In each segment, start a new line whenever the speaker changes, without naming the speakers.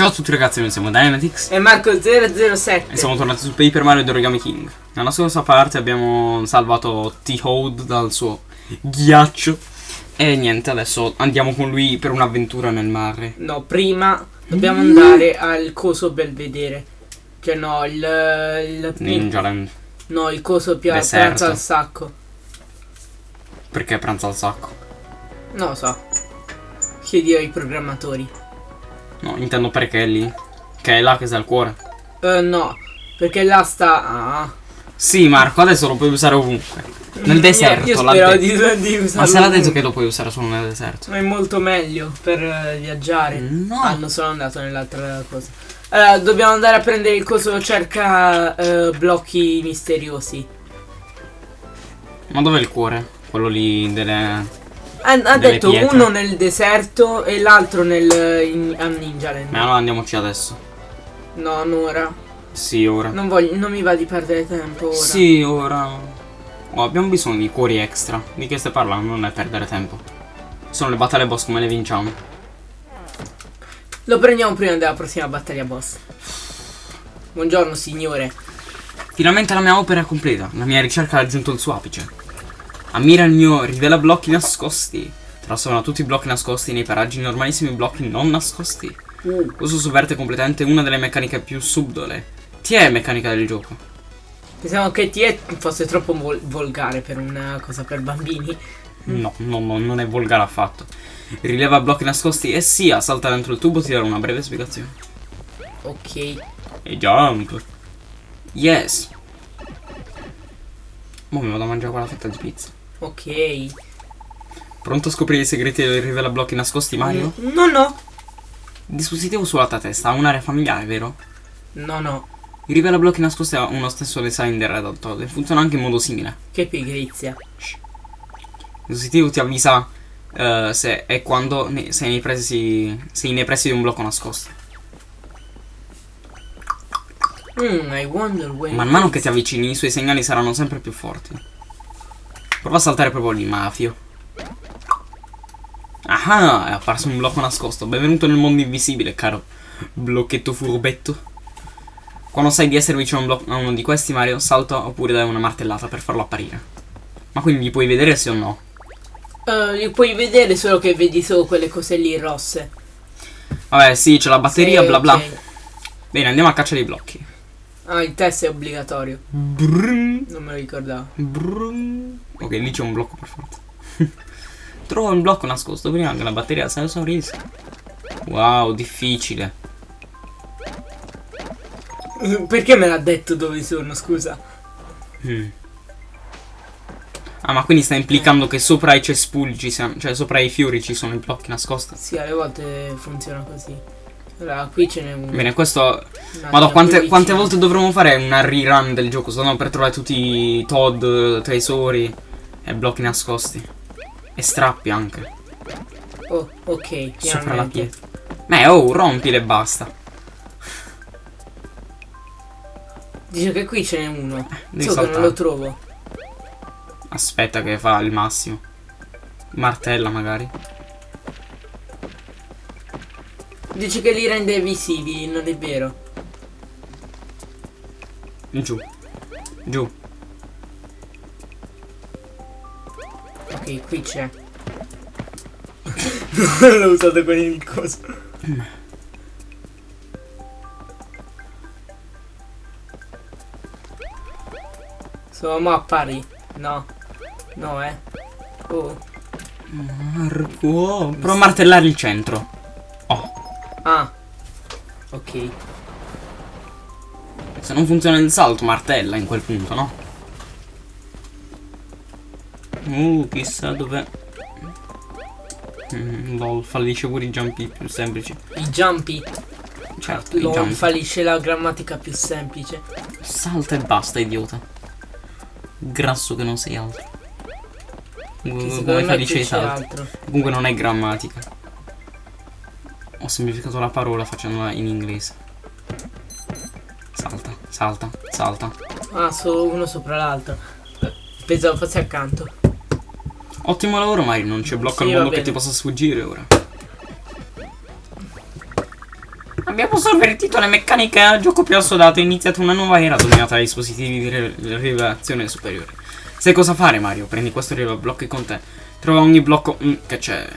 Ciao a tutti ragazzi, noi siamo Dynamitix
E Marco007
e siamo tornati su Paper Mario The Origami King. Nella scorsa parte abbiamo salvato T-Hode dal suo ghiaccio e niente, adesso andiamo con lui per un'avventura nel mare.
No, prima dobbiamo andare al coso belvedere Cioè no, il... il
Ninja Land.
No, il coso più a pranzo al sacco
Perché pranza al sacco?
Non lo so Chiedi ai programmatori
No, intendo perché è lì. Che è là che sta il cuore.
Eh no, perché là sta... Ah.
Sì, Marco, adesso lo puoi usare ovunque. Nel
Io-
deserto,
Io,
detto.
di, di usarlo
Ma se l'ha detto che lo puoi usare solo nel deserto.
Ma è molto meglio per eh, viaggiare
No.
Ah, non sono andato nell'altra cosa Allora, dobbiamo andare a prendere il coso cerca eh, blocchi misteriosi
Ma dov'è il cuore? Quello lì delle...
Ha, detto
pietre.
uno nel deserto e l'altro nel in, a Ninja Land.
Ma allora andiamoci adesso.
No, non ora.
Sì, ora.
Non, voglio, non mi va di perdere tempo ora.
Sì, ora. Oh, abbiamo bisogno di cuori extra. Di che stai parlando? Non è perdere tempo. Sono le battaglie boss come le vinciamo.
Lo prendiamo prima della prossima battaglia boss. Buongiorno signore.
Finalmente la mia opera è completa. La mia ricerca ha raggiunto il suo apice. Ammira il mio rivela blocchi nascosti. Trasforma tutti i blocchi nascosti nei paraggi in normalissimi blocchi non nascosti.
Uh,
Questo sovverte completamente una delle meccaniche più subdole. Ti è meccanica del gioco.
pensavo che ti fosse troppo vol- volgare per una cosa per bambini.
No, no, no, non è volgare affatto. Rileva blocchi nascosti e sia salta dentro il tubo ti darò una breve spiegazione.
Ok.
E jump. Yes. Mo mi vado a mangiare quella fetta di pizza.
Ok.
Pronto a scoprire i segreti del rivela blocchi nascosti, Mario?
Mm, No, no.
Dispositivo sulla tua testa ha un'area familiare, vero?
No, no.
Il rivela blocchi nascosti ha uno stesso design del Red Hot e funziona anche in modo simile.
Che pigrizia.
Il dispositivo ti avvisa eh, se e quando ne- sei, nei pressi, sei nei pressi di un blocco nascosto.
Mm.
Man mano che ti avvicini i suoi segnali saranno sempre più forti. Prova a saltare proprio lì, mafio. Ah, è apparso un blocco nascosto. Benvenuto nel mondo invisibile, caro blocchetto furbetto. Quando sai di essere vicino a, uno di questi, Mario, salta oppure dai una martellata per farlo apparire. Ma quindi li puoi vedere sì o no?
Eh, li puoi vedere solo che vedi solo quelle cose lì rosse.
Vabbè, sì, c'è la batteria,
Sì,
bla bla.
ok.
Bene, andiamo a caccia dei blocchi.
Ah, il test è obbligatorio.
Brrrr.
Non me lo ricordavo.
Brrrr. Ok, lì c'è un blocco per forza. Trovo un blocco nascosto prima che la batteria si esaurisca. Wow, difficile.
Perché me l'ha detto dove sono, scusa?
Mm. Ah, ma quindi sta implicando che sopra i cespugli ci siano, cioè sopra i fiori ci sono i blocchi nascosti.
Sì, alle volte funziona così. Allora, qui ce n'è uno.
Bene, questo. Madonna, quante, quante volte dovremo fare una rerun del gioco? Solo per trovare tutti i Todd, tesori e blocchi nascosti. E strappi anche.
Oh, ok.
Sopra la
finalmente.
pietra. Beh, oh, rompile e basta.
Dice che qui ce n'è uno.
devi
Solo che non lo trovo.
Aspetta che fa il massimo. Martella magari.
Dice che li rende visibili, non è vero.
Giù. Giù.
Ok, qui c'è. non l'ho usato con il coso. Insomma, appari. No. No, eh. Oh.
Marco. Prova a martellare il centro.
Ah. Ok.
Se non funziona il salto, martella in quel punto, no? Uh, chissà dov'è. Mm, lol, fallisce pure i jumpi più semplici.
I jumpy.
Certo, i
Non
jump.
fallisce la grammatica più semplice.
Salta e basta, idiota. Grasso che non sei altro.
Che
come dice salto.
altro.
Comunque non è grammatica. Semplificato la parola facendola in inglese. Salta, salta, salta.
Ah, solo uno sopra l'altro. Pensavo fosse accanto.
Ottimo lavoro, Mari. Non c'è blocco
Sì,
al mondo che ti possa sfuggire ora. Abbiamo sovvertito le meccaniche al gioco più assodato e iniziato una nuova era dominata dai dispositivi di re- rivelazione superiore. Sai cosa fare, Mario? Prendi questo e blocchi con te. Trova ogni blocco. Mm, che c'è?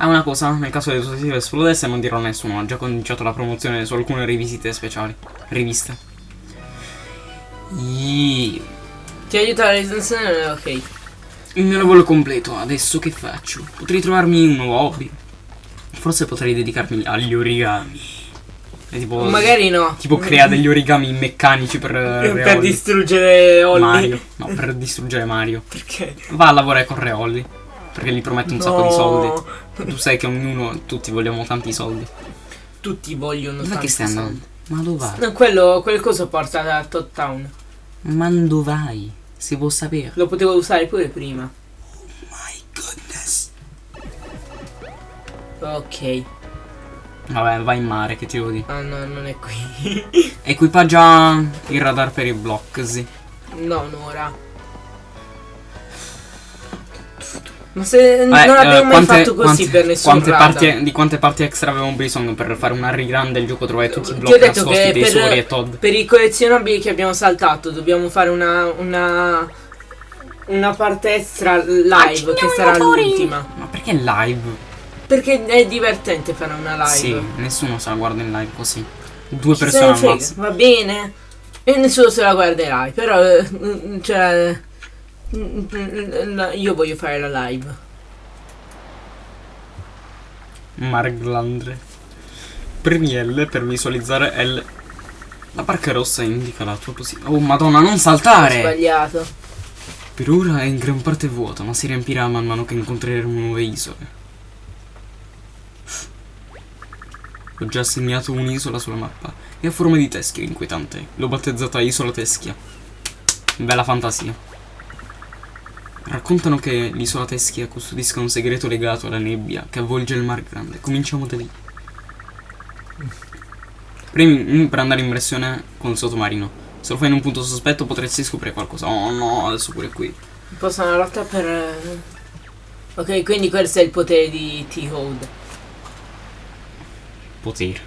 Ah, una cosa, nel caso del dispositivo esplodesse non dirò a nessuno, ho già cominciato la promozione su alcune rivisite speciali. Riviste. Iii.
Ti aiuta la recensione? Ok.
Il mio lavoro completo, adesso che faccio? Potrei trovarmi un nuovo hobby. Forse potrei dedicarmi agli origami. E tipo,
Magari no.
tipo crea degli origami meccanici per,
per
Reolli.
distruggere Olli.
Mario. No, per distruggere Mario.
Perché?
Va a lavorare con Reolli. Perché gli promette un sacco di
No.
soldi. Tu sai che ognuno, tutti vogliamo tanti soldi.
Tutti vogliono
Dov'è
tanti
che stai andando? Ma dove vai?
No, quello, quel coso porta da Tot Town.
Ma dove vai? Si può sapere.
Lo potevo usare pure prima.
My goodness.
Ok.
Vabbè, vai in mare, che ti devo dire.
Ah no, non è qui.
Equipaggia il radar per i block, sì.
no, ora. Ma se
Eh,
non
eh,
abbiamo mai
quante-
fatto così
quante-
per nessun
quante parti, Di quante parti extra avevamo bisogno per fare una run del gioco? Trovare tutti i
Ti ho
blocchi
detto che
dei
per-
Sori e Todd.
Per i collezionabili che abbiamo saltato dobbiamo fare una una una parte extra live che sarà l'ultima.
Ma perché live?
Perché è divertente fare una live.
Sì, nessuno se la guarda in live così. Due
Chi
persone massimo.
Va bene. E nessuno se la guarderai, però eh, mm, cioè mm, mm, io voglio fare la live.
Marglandre. Premi L per visualizzare L. La barca rossa indica la tua posizione. Oh madonna, non
Ho
saltare!
sbagliato.
Per ora è in gran parte vuota, ma si riempirà man mano che incontreremo nuove isole. Ho già assegnato un'isola sulla mappa e ha forma di teschio inquietante. L'ho battezzata Isola Teschia. Bella fantasia. Raccontano che l'isola Teschia custodisca un segreto legato alla nebbia che avvolge il Mar Grande. Cominciamo da lì. Premi mm, per andare in versione con il sottomarino. Se lo fai in un punto sospetto potresti scoprire qualcosa. Oh no, adesso pure qui.
Posso una lotta per eh, Ok, quindi questo è il potere di T-Hold.
Potere.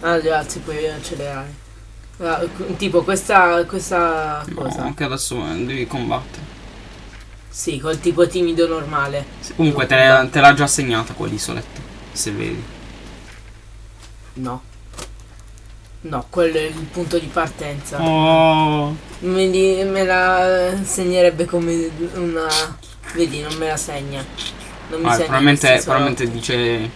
Ah, grazie, puoi accelerare. Ah, tipo questa questa cosa.
No, che adesso eh, devi combattere.
Sì, col tipo timido normale.
Se- Comunque te, te l'ha già assegnata quell'isoletta. Se vedi.
No. No, quello è il punto di partenza.
Oh.
Me, li- me la segnerebbe come una. Vedi, non me la segna. Non mi
Ah,
segna
probabilmente, probabilmente dice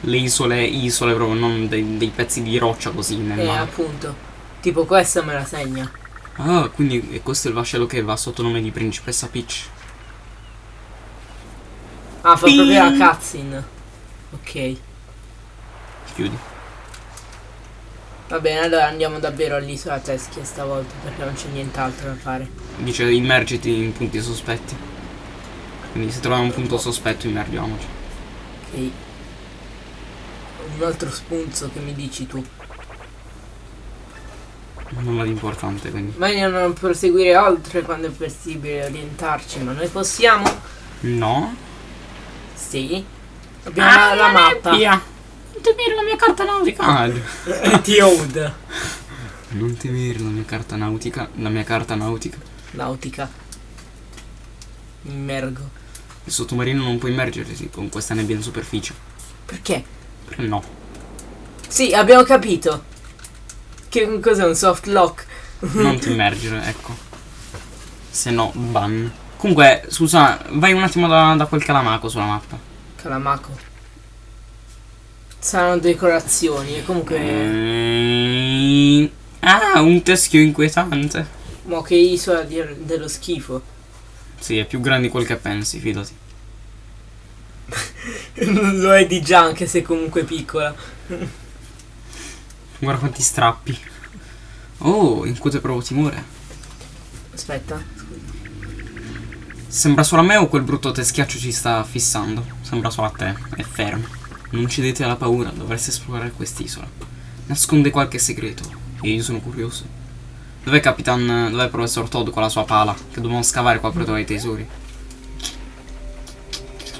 le isole, isole proprio, non dei, dei pezzi di roccia così nel
Eh,
mare.
appunto. Tipo questa me la segna.
Ah, quindi e questo è il vascello che va sotto nome di principessa Peach.
Ah, fa proprio la cutscene. Ok.
Chiudi.
Va bene, allora andiamo davvero all'isola Teschia stavolta perché non c'è nient'altro da fare.
Dice immergiti in punti sospetti. Quindi se troviamo un punto sospetto immergiamoci.
Ok. Un altro spunzo che mi dici tu.
Nulla di importante, quindi.
Meglio non proseguire oltre quando è possibile orientarci, ma noi possiamo?
No.
Sì. Abbiamo la, la mappa.
Via. Non temere la mia carta nautica. Ah, giu-
T-Hold.
non temere la mia carta nautica. La mia carta nautica.
Nautica. Immergo.
Il sottomarino non può immergersi con questa nebbia in superficie.
Perché?
Perché no?
Sì, abbiamo capito. Che cos'è un soft lock?
Non ti immergere, ecco. Se no, ban. Comunque, scusa, vai un attimo da, da quel calamaco sulla mappa.
Calamaco. Saranno decorazioni e comunque...
Mm. Ah, un teschio inquietante.
Mo che isola di- dello schifo.
Sì, è più grande di quel che pensi, fidati.
Lo è di già anche se comunque piccola.
Guarda quanti strappi. Oh, incute proprio timore.
Aspetta.
Sembra solo a me o quel brutto teschiaccio ci sta fissando? Sembra solo a te, è fermo. Non cedete alla paura, dovreste esplorare quest'isola. Nasconde qualche segreto e io sono curioso. Dov'è Capitan, dov'è il professor Todd con la sua pala? Che dobbiamo scavare qua per trovare i tesori.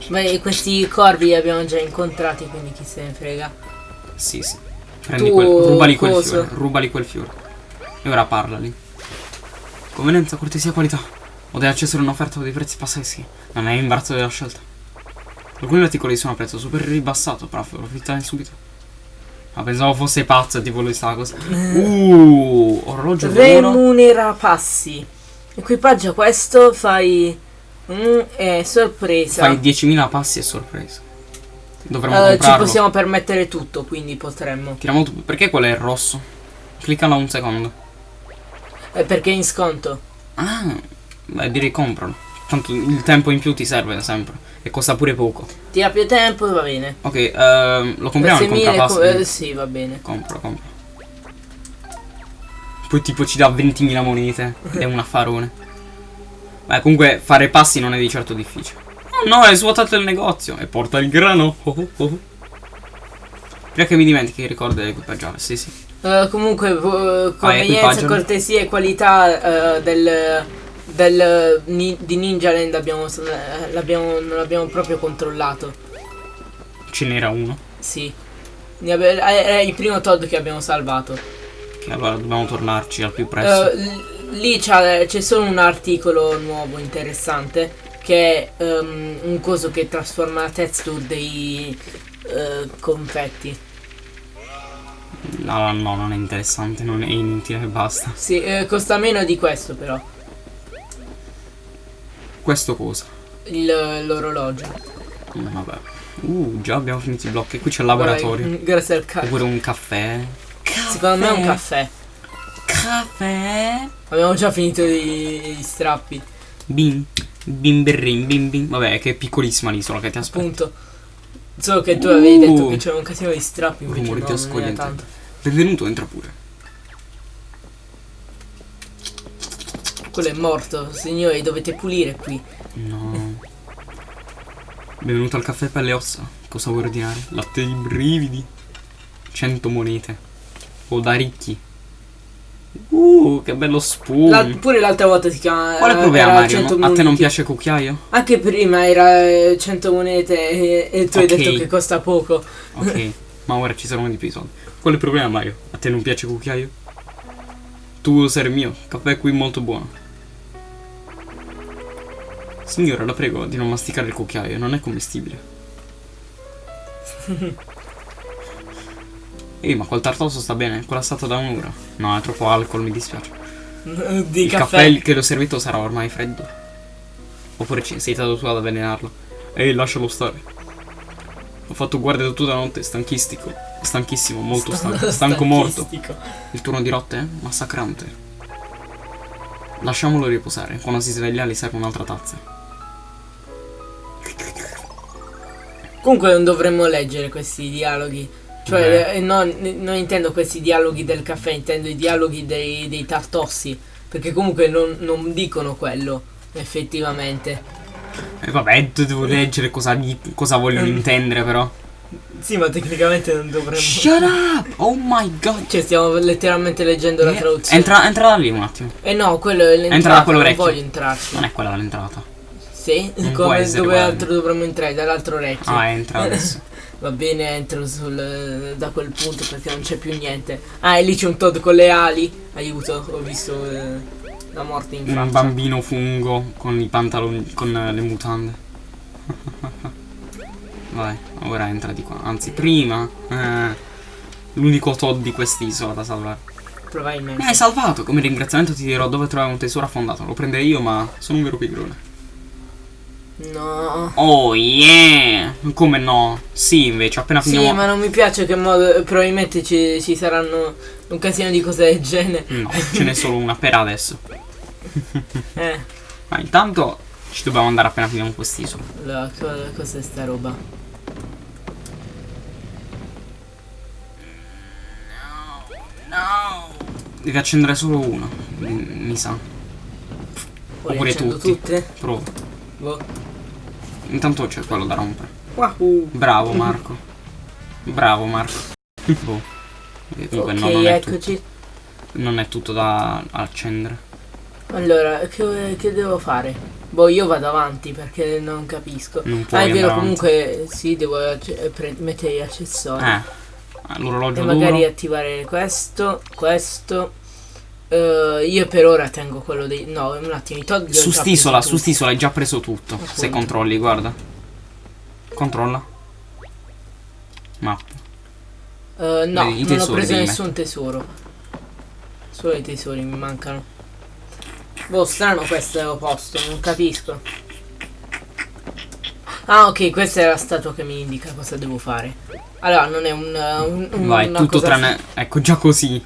Beh, questi corvi li abbiamo già incontrati, quindi chi se ne frega.
Sì, sì. Prendi
Tu,
quel. Rubali quel
coso.
fiore. Rubali quel fiore. E ora parlali. Convenienza, cortesia, qualità. O deve accessere un'offerta dei prezzi pazzeschi. Non è imbarazzo della scelta. Alcuni articoli sono a prezzo super ribassato, però approfittane subito. Ma pensavo fosse pazzo, tipo lui stava così. Uh, orologio.
Remunera passi. Equipaggia questo, fai. Mm, è sorpresa.
Fai 10.000 passi e sorpresa. Dovremmo
Eh, ci possiamo permettere tutto, quindi potremmo.
Tiriamo tu- Perché quello è il rosso? Cliccalo un secondo.
Eh, perché è in sconto.
Ah, beh, direi compralo. Tanto il tempo in più ti serve sempre. E costa pure poco.
Ti ha più tempo, va bene.
Ok, ehm, lo compriamo il
6.000
comprapass.
co- eh, sì, va bene.
Compra, compra. Poi tipo ci dà 20.000 monete. Ed è un affarone. Beh, comunque fare passi non è di certo difficile. Oh no, hai svuotato il negozio. E porta il grano. Oh, oh, oh. Prima che mi dimentichi, ricorda di equipaggiare. Sì, sì.
Eh, comunque, eh, convenienza,
equipaggialo.
cortesia e qualità eh, del, del ni- di Ninja Land abbiamo, eh, l'abbiamo, non l'abbiamo proprio controllato.
Ce n'era uno.
Sì. Abbe- Era il primo Todd che abbiamo salvato.
Che allora dobbiamo tornarci al più presto.
Eh, l- lì c'è solo un articolo nuovo interessante che è ehm, un coso che trasforma la texture dei eh, confetti.
No, no, non è interessante, non è inutile, basta.
Sì, eh, costa meno di questo però,
Questo cosa?
l'orologio.
Mm, Vabbè. Uh, già abbiamo finito i blocchi. Qui c'è il laboratorio.
Guarda, Grazie al cazzo.
Oppure un caffè.
Secondo me è un caffè.
Caffè.
Abbiamo già finito i, i strappi.
Bim. Bim berrin, bim bim. Vabbè, che è piccolissima l'isola che ti aspetta.
Appunto. Solo che tu avevi detto
Uh.
che c'era un casino di strappi,
Rumore
no,
ascogliente.
tanto.
Benvenuto, entra pure.
Quello è morto, signori, dovete pulire qui.
No. Benvenuto al caffè per le ossa. Cosa vuoi ordinare? Latte di brividi. 100 monete. O da ricchi. Uh, che bello spoon.
La- pure l'altra volta si chiama.
Quale
era-
problema, Mario?
100
No- A te non piace cucchiaio?
Anche prima era eh, 100 monete e, e tu hai
Ok.
detto che costa poco.
Ok, ma ora ci saranno di più soldi. Qual è il problema, Mario? A te non piace cucchiaio? Tu vuoi essere mio, caffè qui molto buono. Signora, la prego di non masticare il cucchiaio, non è commestibile. Ehi, ma quel tartoso sta bene, quella è stata da un'ora. No, è troppo alcol, mi dispiace.
di
il
caffè.
caffè che l'ho servito sarà ormai freddo. Oppure ci sei stato tu ad avvelenarlo. Ehi, lascialo stare. Ho fatto guardia tutta la notte, stanchistico. Stanchissimo, molto stanco. Stanco morto. Il turno di notte è massacrante. Lasciamolo riposare. Quando si sveglia gli serve un'altra tazza.
Comunque non dovremmo leggere questi dialoghi. Cioè, eh, non, non intendo questi dialoghi del caffè, intendo i dialoghi dei, dei tartossi. Perché comunque non, non dicono quello, effettivamente.
E vabbè, d- devo leggere cosa, cosa vogliono
Mm.
intendere però.
Sì, ma tecnicamente non dovremmo.
Shut up! Oh my god!
Cioè, stiamo letteralmente leggendo la
Eh,
traduzione.
Entra, entra da lì un attimo.
Eh no, quello è l'entrata.
Entra da quello
non voglio entrarci.
Non è quella dall'entrata.
Sì?
Non
Come dove
quello.
altro dovremmo entrare? Dall'altro orecchio.
Ah, entra adesso.
Va bene, entro sul, da quel punto perché non c'è più niente. Ah, e lì c'è un Todd con le ali. Aiuto, ho visto eh, la morte in
Un
faccia.
bambino fungo con i pantaloni, con eh, le mutande. Vai, ora entra di qua. Anzi, prima. eh, l'unico Todd di quest'isola da salvare.
Probabilmente.
Mi hai salvato. Come ringraziamento ti dirò dove trovare un tesoro affondato. Lo prenderei io, ma sono un vero pigrone.
No.
Oh yeah! Come no? Sì, invece, appena
Sì,
finiamo.
ma non mi piace che modo. Probabilmente ci, ci saranno un casino di cose del genere.
No, ce n'è solo una per adesso.
Eh,
Ma intanto ci dobbiamo andare appena finiamo quest'isola.
la, co- cos'è sta roba?
No! Devi accendere solo uno. Mi, mi sa.
Poi
Oppure tutti.
tutte?
Prova.
Boh.
Intanto c'è quello da rompere.
Wahoo.
Bravo Marco. Bravo Marco. Boh. E Comunque
ok,
no, non, è
eccoci.
tutto, non è tutto da accendere.
Allora, che, che devo fare? Boh, io vado avanti perché non capisco.
Non
Ah,
puoi
è vero,
avanti.
comunque sì, devo mettere gli accessori.
Eh, Ah, L'orologio
E magari
d'oro.
attivare questo, questo. Eh, io per ora tengo quello dei. No, un attimo, i Todd
Su st'isola, su st'isola hai già preso tutto. Se
Appunto.
controlli, guarda. Controlla. Mappa.
Eh, no,
Vedi,
non ho preso nessun tesoro. Solo i tesori mi mancano. Boh, strano questo posto, non capisco. Ah, ok, questa è la statua che mi indica cosa devo fare. Allora, non è un. un- un-
Vai, tutto tranne. Ecco, già così.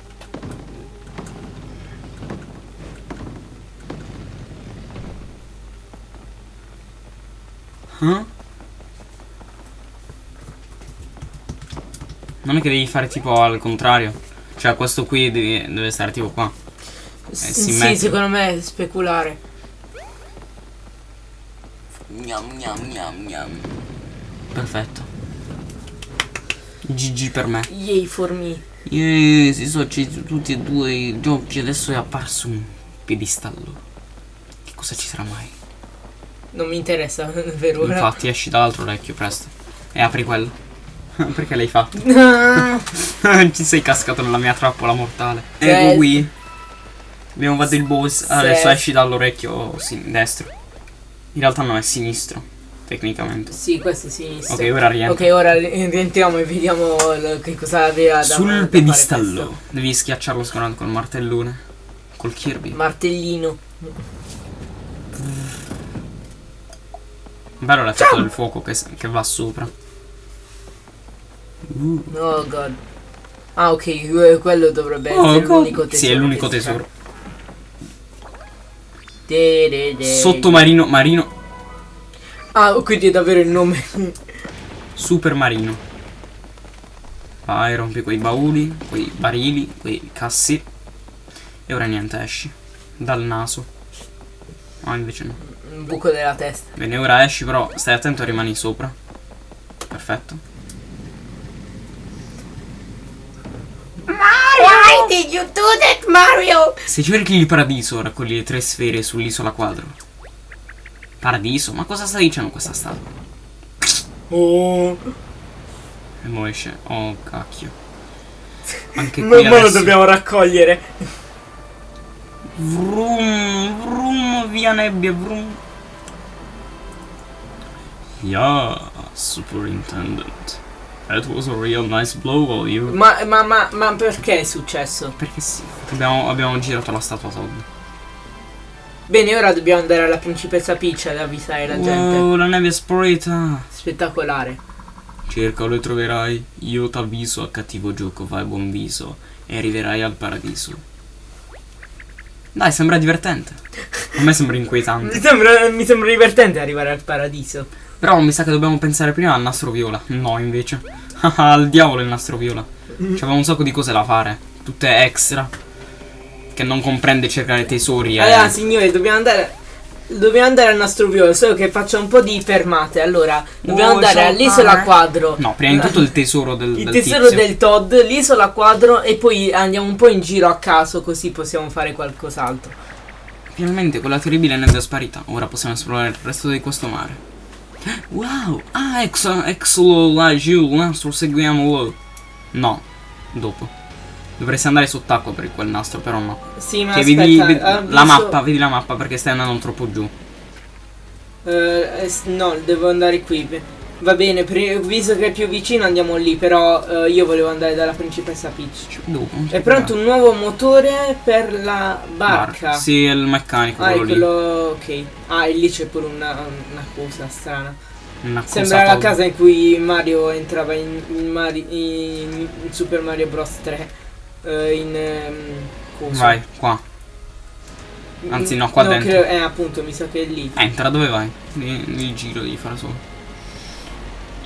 È che devi fare tipo al contrario. Cioè, questo qui devi- deve stare tipo qua. Eh,
sì,
simmetrico.
secondo me è speculare.
Gnam, gnam, gnam, gnam. Perfetto. GG per me.
Yay for me.
Io si sono accesi tutti e due i giochi, adesso è apparso un piedistallo. Che cosa ci sarà mai?
Non mi interessa per ora.
Infatti esci dall'altro orecchio presto. E apri quello. Perché l'hai fatto? ci sei cascato nella mia trappola mortale.
Cioè-
Ecco qui. Abbiamo fatto il boss. Adesso
Sì.
esci dall'orecchio sin- destro. In realtà no, è sinistro. Tecnicamente.
sì, questo è sinistro.
Ok, ora rientri.
Ok, ora ri- rientriamo e vediamo che cosa aveva da da
Sul
fare
piedistallo. Devi schiacciarlo scorrendo col martellone. Col Kirby.
Martellino.
Bello l'effetto del fuoco che, che va sopra.
Oh god. Ah, ok, que- quello dovrebbe
Oh,
essere l'unico tesoro.
Sì, è l'unico tesoro.
De- de- de-
Sottomarino, marino,
Ah, quindi è davvero il nome.
super marino. Vai, rompi quei bauli, quei barili, quei cassi. E ora niente, esci. Dal naso. No, invece no.
Un buco della testa.
Bene, ora esci, però stai attento e rimani sopra. Perfetto.
That, Mario?
Se cerchi il paradiso, raccogli le tre sfere sull'isola quadro. Paradiso? Ma cosa sta dicendo questa statua?
Oh.
E mo esce. Oh, cacchio. Anche qui
ma lo dobbiamo raccogliere.
Vroom, vroom, via nebbia, vroom. Yeah, Superintendent. That was a real nice blow all you.
Ma, ma, ma, ma perché è successo?
Perché sì. Abbiamo, abbiamo girato la statua Todd.
Bene, ora dobbiamo andare alla principessa Peach ad avvisare la gente.
Wow, la neve è sparita.
Spettacolare.
Cerca o le troverai. Io t'avviso a cattivo gioco, fai buon viso. E arriverai al paradiso. Dai, sembra divertente. A me sembra inquietante.
Mi sembra, mi sembra divertente arrivare al paradiso.
Però mi sa che dobbiamo pensare prima al nastro viola. No, invece. Al diavolo il nastro viola. C'aveva un sacco di cose da fare. Tutte extra. Che non comprende cercare tesori. eh.
Allora, signori, dobbiamo andare. Dobbiamo andare al nostro viola, solo che faccia un po' di fermate. Allora, dobbiamo
Oh,
andare all'isola quadro.
No, prima di tutto il tesoro del,
Il
del
tesoro
tizio.
del Todd, l'isola quadro e poi andiamo un po' in giro a caso così possiamo fare qualcos'altro.
Finalmente quella terribile neve è sparita. Ora possiamo esplorare il resto di questo mare. Wow! Ah, ex, exlo laggiù, il nastro seguiamolo. No, dopo. Dovresti andare sott'acqua per quel nastro, però no.
Sì, ma
Che
aspetta,
vedi, vedi-
avviso-
la mappa, vedi la mappa perché stai andando troppo giù.
Eh, eh, s- no, devo andare qui. Va bene, visto che è più vicino andiamo lì, però eh, io volevo andare dalla principessa Peach.
Dopo.
È pronto un nuovo motore per la barca.
Sì, è il meccanico,
Ah,
quello
quello. Ok. Ah, e lì c'è pure una, una cosa strana.
Una cosa
Sembra la casa in cui Mario entrava in, in Mari- in- Super Mario Bros 3. eh, in. cosa?
Vai, qua. Anzi, no, qua dentro.
credo- eh, appunto, mi sa che è lì.
Entra, dove vai? Il giro devi fare solo.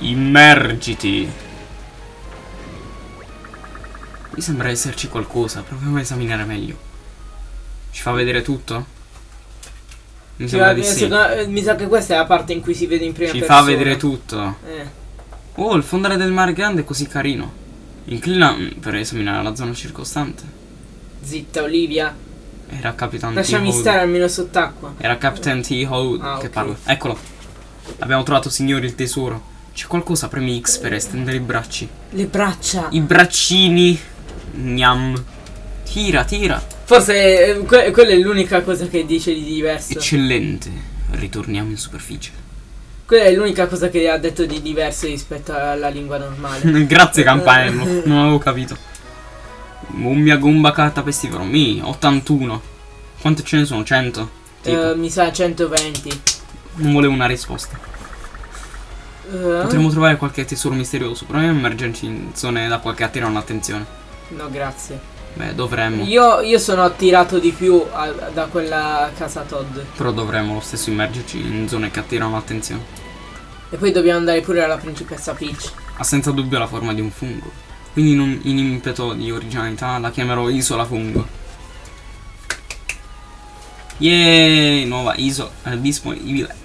Immergiti. Mi sembra esserci qualcosa, proviamo a esaminare meglio. Ci fa vedere tutto? Mi
Sì,
sembra di sì.
secondo- eh, mi sa che questa è la parte in cui si vede in prima
Ci
persona.
fa vedere tutto.
Eh.
Oh, il fondale del mare grande è così carino. Inclina mm, per esaminare la zona circostante.
Zitta, Olivia.
Era Capitan
Lasciami
T-Hole.
stare almeno sott'acqua.
Era Captain T-Hole
Ah,
che
ok.
parla. Eccolo. Abbiamo trovato, signori, il tesoro. C'è qualcosa, premi X per estendere i bracci.
Le braccia.
I braccini. Gnam. Tira, tira.
Forse eh, que- quella è l'unica cosa che dice di diverso.
Eccellente. Ritorniamo in superficie.
Quella è l'unica cosa che ha detto di diverso rispetto alla lingua normale.
Grazie campanello, non avevo capito. Mummia gomba carta pestifero. Mi, 81. Quante ce ne sono? 100? Tipo,
Eh, mi sa 120.
non volevo una risposta.
Eh,
Potremmo trovare qualche tesoro misterioso. Proviamo a immergerci in zone da qualche attirano l'attenzione.
No, grazie.
Beh, dovremmo.
Io, io sono attirato di più a- da quella casa Todd.
Però dovremmo lo stesso immergerci in zone che attirano l'attenzione.
E poi dobbiamo andare pure alla principessa Peach.
Ha senza dubbio la forma di un fungo. Quindi in, un- in impeto di originalità la chiamerò isola fungo. Yeee, nuova isola disponibile.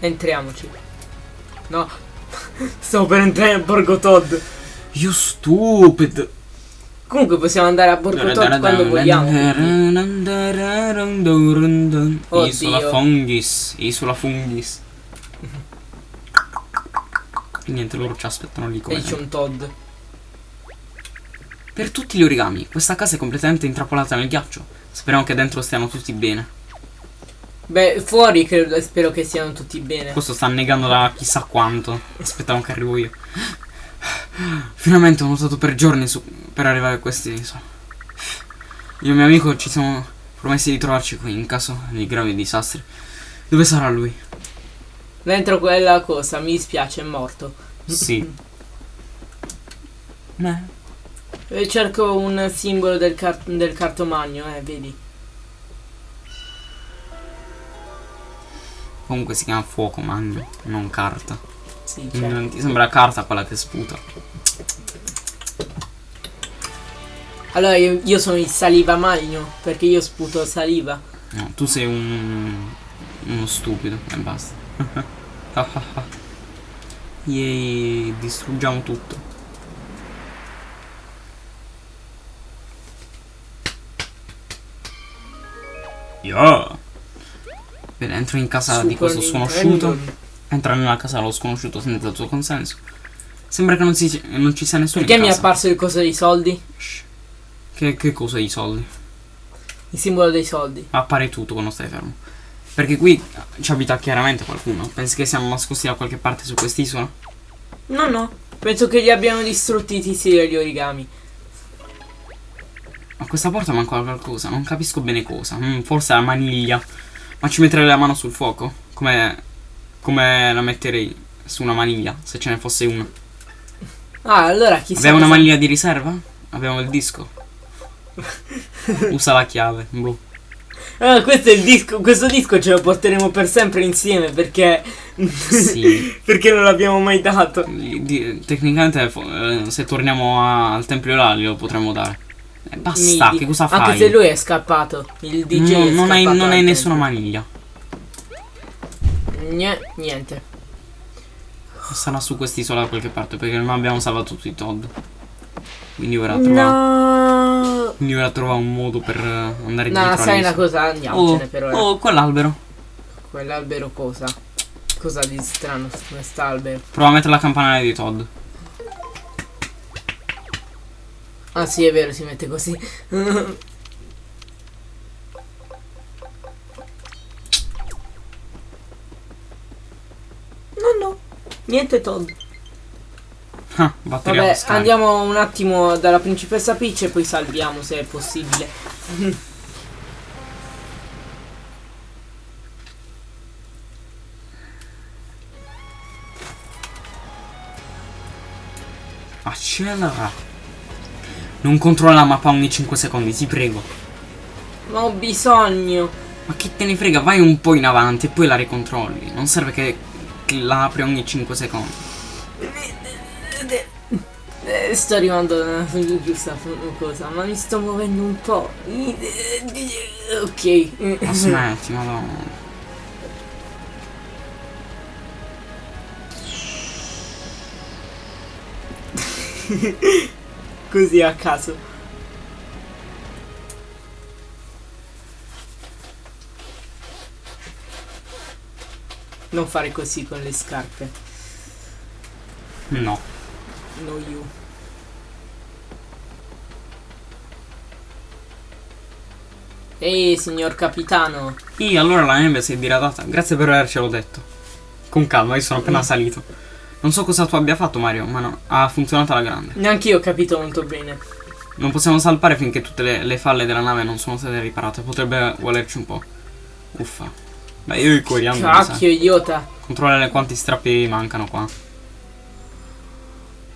Entriamoci. No. Stavo per entrare a Borgo Todd.
You stupid.
Comunque possiamo andare a Borgo Todd quando vogliamo. quindi.
Isola
Oddio.
fungis. Isola fungis. E niente, loro ci aspettano lì
E
come.
c'è un Todd.
Per tutti gli origami, questa casa è completamente intrappolata nel ghiaccio. Speriamo che dentro stiano tutti bene.
Beh, fuori credo, spero che siano tutti bene.
Questo sta negando da chissà quanto. Aspettavo che arrivo io. Finalmente ho notato per giorni su- per arrivare a queste isole. Io e mio amico ci siamo promessi di trovarci qui in caso di gravi disastri. Dove sarà lui?
Dentro quella cosa, mi dispiace, è morto.
Sì. Eh,
E cerco un simbolo del, car- del cartomagno, eh, vedi.
Comunque si chiama fuoco magno, non carta.
Sì, certo.
Non ti sembra carta quella che sputa?
Allora io, io sono il saliva magno, perché io sputo saliva.
No, tu sei un. uno stupido e basta. Yay, distruggiamo tutto. Yeah. Bene, entro in casa di
Super
questo sconosciuto.
Nintendo.
Entra nella casa dello sconosciuto senza il suo consenso. Sembra che non, si, non ci sia nessuno
Perché mi è apparso il coso dei soldi?
Che, che cosa i soldi?
Il simbolo dei soldi.
Appare tutto quando stai fermo. Perché qui ci abita chiaramente qualcuno. Pensi che siamo nascosti da qualche parte su quest'isola?
No, no. Penso che li abbiano distrutti i tizi degli origami.
A questa porta manca qualcosa, non capisco bene cosa. Mm, forse la maniglia. Ma ci metterei la mano sul fuoco? Come. come la metterei su una maniglia, se ce ne fosse una.
Ah, allora chissà.
Abbiamo una maniglia di riserva? Abbiamo il disco. Usa la chiave. Boh.
Ah, questo è il disco. Questo disco ce lo porteremo per sempre insieme perché.
Sì.
perché non l'abbiamo mai dato.
Tecnicamente, eh, se torniamo a- al tempio là, glielo potremmo dare. Eh, basta,
Mi-
che cosa fai?
Anche se lui è scappato. Il DJ
No,
è
non hai, non hai nessuna maniglia.
Gne- niente.
Sarà su quest'isola da qualche parte perché non abbiamo salvato tutti i Todd. Quindi ora trova.
No.
Quindi ora trova un modo per eh, andare
No,
dietro
sai una cosa? Andiamocene per ora.
oh, quell'albero.
Quell'albero cosa? Cosa di strano su quest'albero?
Prova a mettere la campanella di Todd.
Ah sì, è vero, si mette così. No, no. Niente Todd.
Ah,
Vabbè, andiamo un attimo dalla principessa Peach e poi salviamo se è possibile.
Accelera. Non controlla la mappa ogni 5 secondi, ti prego.
Ma ho bisogno.
Ma che te ne frega, vai un po' in avanti e poi la ricontrolli. Non serve che, la apri ogni 5 secondi.
Sto arrivando alla giusta cosa, ma mi sto muovendo un po'. Ok.
Ma smetti, madonna.
Così a caso. Non fare così con le scarpe.
No.
No you. Ehi, signor capitano.
Ih, allora la neve si è diradata. Grazie per avercelo detto. Con calma, io sono appena
Mm.
salito. Non so cosa tu abbia fatto, Mario, ma no, ha funzionato alla grande.
Neanche io ho capito molto bene.
Non possiamo salpare finché tutte le, le falle della nave non sono state riparate. Potrebbe volerci un po'. Uffa. Beh, io i coriandoli, sai.
Cacchio, idiota.
Controllare quanti strappi mancano qua.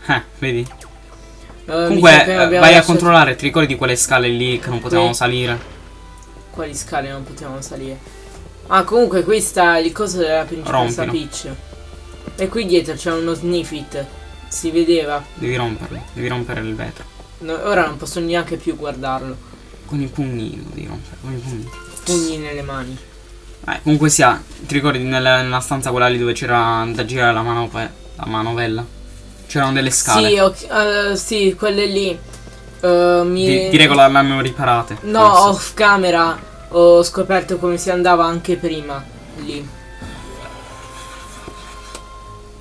Eh, vedi?
Mi
Comunque, vai a
lasciato-
controllare, ti ricordi quelle scale lì che non potevamo salire?
Quali scale non potevamo salire? Ah, comunque qui sta il coso della principessa
Rompilo.
Peach. E qui dietro c'è uno sniffit. Si vedeva.
Devi romperlo, devi rompere il vetro.
No, ora non posso neanche più guardarlo.
Con i pugni lo devi rompere, con i pugni.
Pugni nelle mani.
Eh, comunque sia, ti ricordi nella, nella stanza quella lì dove c'era da girare la, manove- la manovella? C'erano delle scale.
Sì, ok, eh, sì, quelle lì. Eh, mi...
Di, direi che l'hanno riparate.
No,
forse.
off camera ho scoperto come si andava anche prima. Lì.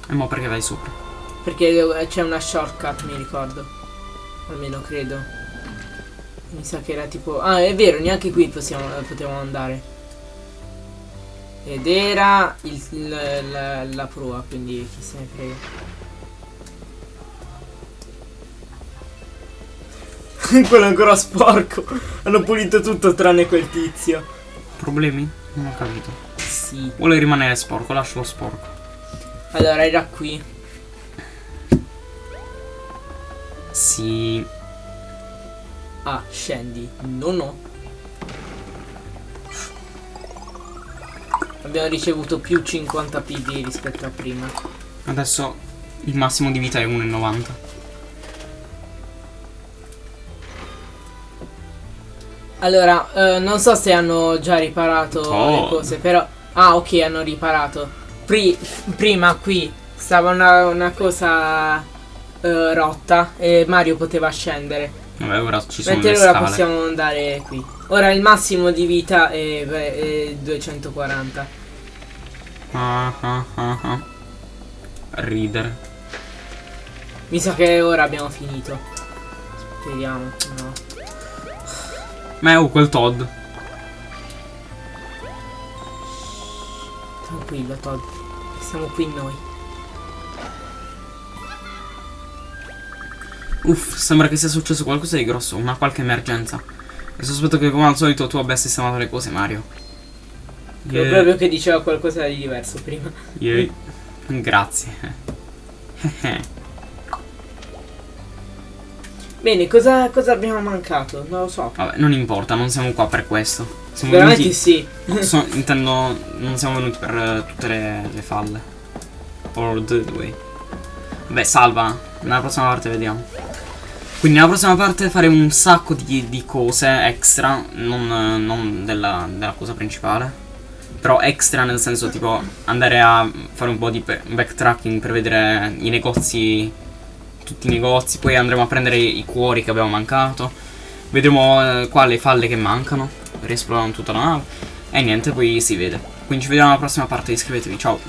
E mo perché vai sopra?
Perché eh, c'è una shortcut, mi ricordo. Almeno credo. Mi sa che era tipo... Ah, è vero, neanche qui possiamo, potevamo andare. Ed era il- il- la, la prua, quindi chi se ne frega. Quello è ancora sporco. Hanno pulito tutto tranne quel tizio.
Problemi? Non ho capito.
Sì.
Vuole rimanere sporco, lascialo sporco.
Allora, era qui.
Sì.
Ah, scendi. No, no. Abbiamo ricevuto più 50 PV rispetto a prima.
Adesso il massimo di vita è 1,90.
Allora, eh, non so se hanno già riparato
Oh.
le cose, però... Ah, ok, hanno riparato. Pri- prima qui stava una, una cosa eh, rotta e Mario poteva scendere.
Vabbè, ora ci sono
Mentre ora possiamo andare qui. Ora il massimo di vita è, è 240.
Ah, ah, ah, ah. Ridere.
Mi sa che ora abbiamo finito. Speriamo, no.
Ma è oh, quel Todd.
Tranquillo, Todd. Siamo qui noi.
Uff, sembra che sia successo qualcosa di grosso, una qualche emergenza. E sospetto che come al solito tu abbia sistemato le cose, Mario. Yeah,
proprio che diceva qualcosa di diverso prima.
yeah. Grazie.
Bene, cosa, cosa abbiamo mancato? Non lo so.
Vabbè, non importa, non siamo qua per questo. Siamo
Veramente
venuti.
sì.
so- intendo. Non siamo venuti per eh, tutte le, le falle. Or the way. Vabbè, salva. Nella prossima parte vediamo. Quindi nella prossima parte fare un sacco di, di cose extra. Non, non della, della cosa principale. Però extra nel senso tipo andare a fare un po' di backtracking per vedere i negozi. Tutti i negozi. Poi andremo a prendere i cuori che abbiamo mancato. Vedremo eh, qua le falle che mancano. Riesplorano tutta la nave. E niente, poi si vede. Quindi ci vediamo alla prossima parte. Iscrivetevi, ciao.